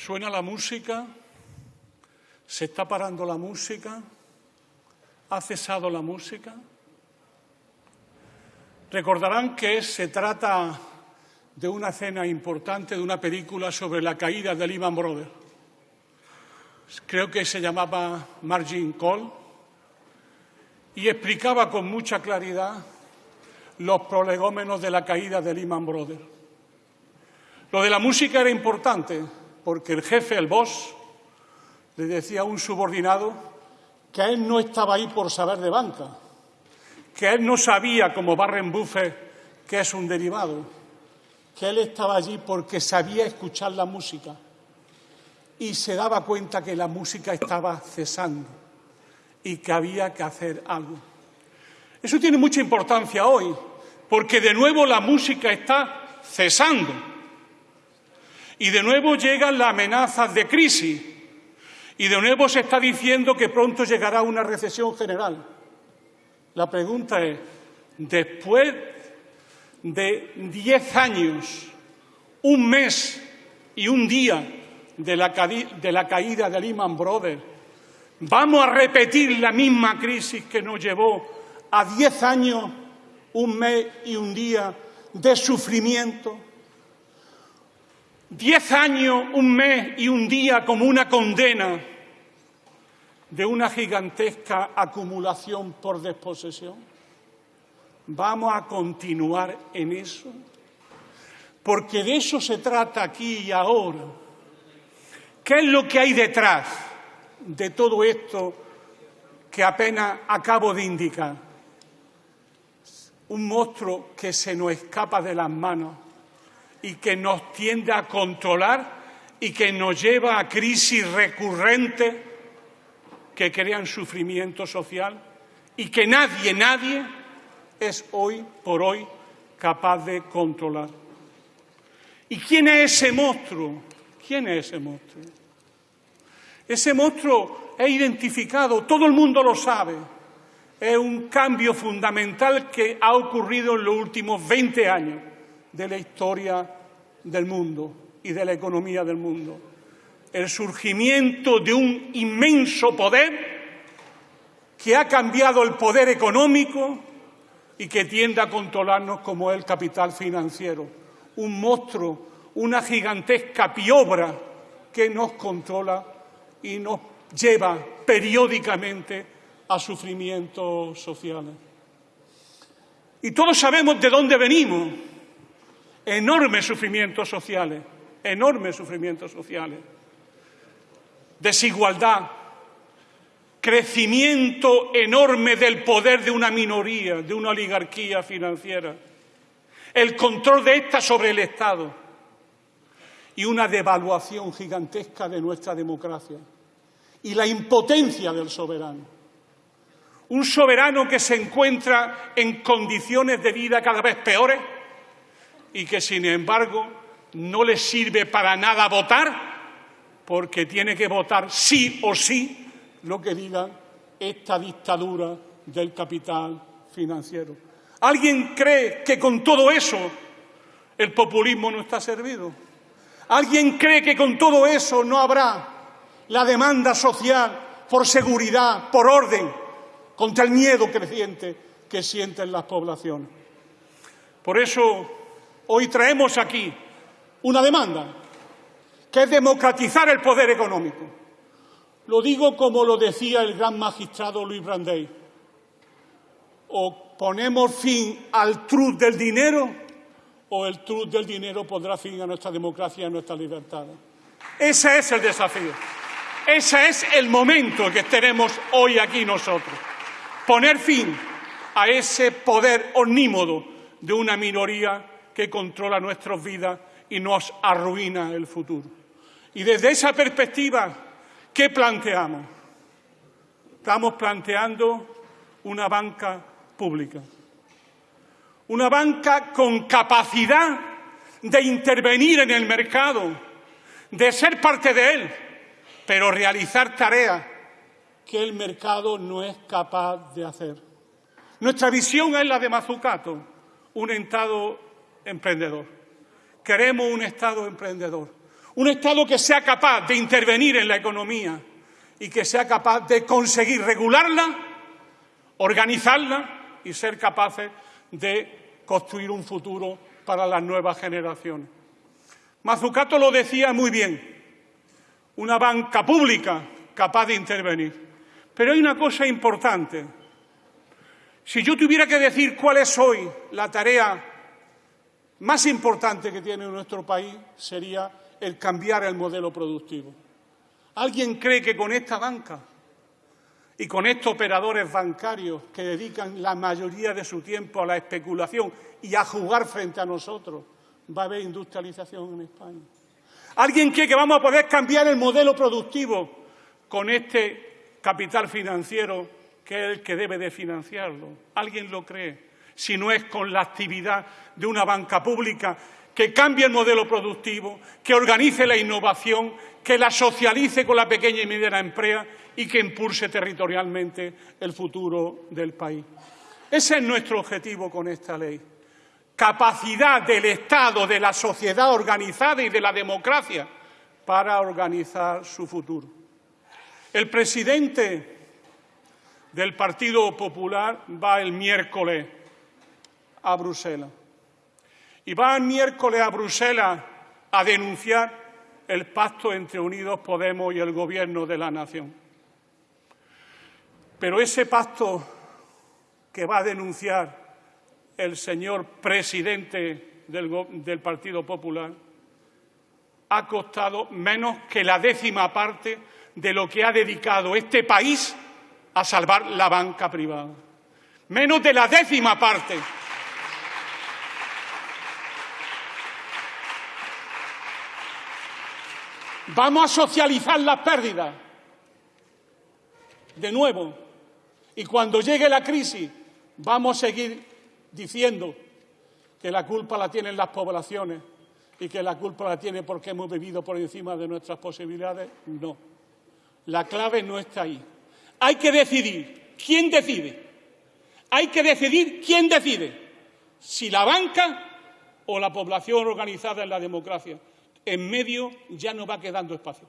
Suena la música, se está parando la música, ha cesado la música. Recordarán que se trata de una escena importante de una película sobre la caída de Lehman Brothers. Creo que se llamaba Margin Call y explicaba con mucha claridad los prolegómenos de la caída de Lehman Brothers. Lo de la música era importante porque el jefe, el boss, le decía a un subordinado que él no estaba ahí por saber de banca, que él no sabía, como Barren Buffett, que es un derivado, que él estaba allí porque sabía escuchar la música y se daba cuenta que la música estaba cesando y que había que hacer algo. Eso tiene mucha importancia hoy, porque de nuevo la música está cesando. Y de nuevo llegan las amenazas de crisis. Y de nuevo se está diciendo que pronto llegará una recesión general. La pregunta es, después de diez años, un mes y un día de la, caída de Lehman Brothers, ¿vamos a repetir la misma crisis que nos llevó a diez años, un mes y un día de sufrimiento? Diez años, un mes y un día como una condena de una gigantesca acumulación por desposesión. ¿Vamos a continuar en eso? Porque de eso se trata aquí y ahora. ¿Qué es lo que hay detrás de todo esto que apenas acabo de indicar? Un monstruo que se nos escapa de las manos y que nos tiende a controlar y que nos lleva a crisis recurrentes que crean sufrimiento social y que nadie, nadie es hoy por hoy capaz de controlar. ¿Y quién es ese monstruo? ¿Quién es ese monstruo? Ese monstruo es identificado, todo el mundo lo sabe. Es un cambio fundamental que ha ocurrido en los últimos 20 años de la historia del mundo y de la economía del mundo. El surgimiento de un inmenso poder que ha cambiado el poder económico y que tiende a controlarnos como el capital financiero. Un monstruo, una gigantesca piobra que nos controla y nos lleva periódicamente a sufrimientos sociales. Y todos sabemos de dónde venimos enormes sufrimientos sociales, enormes sufrimientos sociales, desigualdad, crecimiento enorme del poder de una minoría, de una oligarquía financiera, el control de ésta sobre el Estado. Y una devaluación gigantesca de nuestra democracia. Y la impotencia del soberano. Un soberano que se encuentra en condiciones de vida cada vez peores y que, sin embargo, no le sirve para nada votar porque tiene que votar sí o sí lo que diga esta dictadura del capital financiero. ¿Alguien cree que con todo eso el populismo no está servido? ¿Alguien cree que con todo eso no habrá la demanda social por seguridad, por orden, contra el miedo creciente que sienten las poblaciones? Por eso hoy traemos aquí una demanda, que es democratizar el poder económico. Lo digo como lo decía el gran magistrado Luis Brandey. O ponemos fin al truz del dinero o el truz del dinero pondrá fin a nuestra democracia y a nuestra libertad. Ese es el desafío. Ese es el momento que tenemos hoy aquí nosotros. Poner fin a ese poder omnímodo de una minoría que controla nuestras vidas y nos arruina el futuro. Y desde esa perspectiva, ¿qué planteamos? Estamos planteando una banca pública. Una banca con capacidad de intervenir en el mercado, de ser parte de él, pero realizar tareas que el mercado no es capaz de hacer. Nuestra visión es la de Mazucato, un Estado emprendedor. Queremos un Estado emprendedor, Un Estado que sea capaz de intervenir en la economía y que sea capaz de conseguir regularla, organizarla y ser capaces de construir un futuro para las nuevas generaciones. Mazzucato lo decía muy bien, una banca pública capaz de intervenir. Pero hay una cosa importante. Si yo tuviera que decir cuál es hoy la tarea más importante que tiene nuestro país, sería el cambiar el modelo productivo. ¿Alguien cree que con esta banca y con estos operadores bancarios que dedican la mayoría de su tiempo a la especulación y a jugar frente a nosotros, va a haber industrialización en España? ¿Alguien cree que vamos a poder cambiar el modelo productivo con este capital financiero que es el que debe de financiarlo? ¿Alguien lo cree? Si no es con la actividad de una banca pública que cambie el modelo productivo, que organice la innovación, que la socialice con la pequeña y mediana empresa y que impulse territorialmente el futuro del país. Ese es nuestro objetivo con esta ley. Capacidad del Estado, de la sociedad organizada y de la democracia para organizar su futuro. El presidente del Partido Popular va el miércoles a Bruselas. Y va el miércoles a Bruselas a denunciar el pacto entre Unidos Podemos y el Gobierno de la Nación. Pero ese pacto que va a denunciar el señor presidente del, del Partido Popular ha costado menos que la décima parte de lo que ha dedicado este país a salvar la banca privada. Menos de la décima parte. Vamos a socializar las pérdidas. De nuevo. Y cuando llegue la crisis, vamos a seguir diciendo que la culpa la tienen las poblaciones y que la culpa la tiene porque hemos vivido por encima de nuestras posibilidades. No. La clave no está ahí. Hay que decidir. ¿Quién decide? Hay que decidir quién decide. Si la banca o la población organizada en la democracia. En medio ya no va quedando espacio.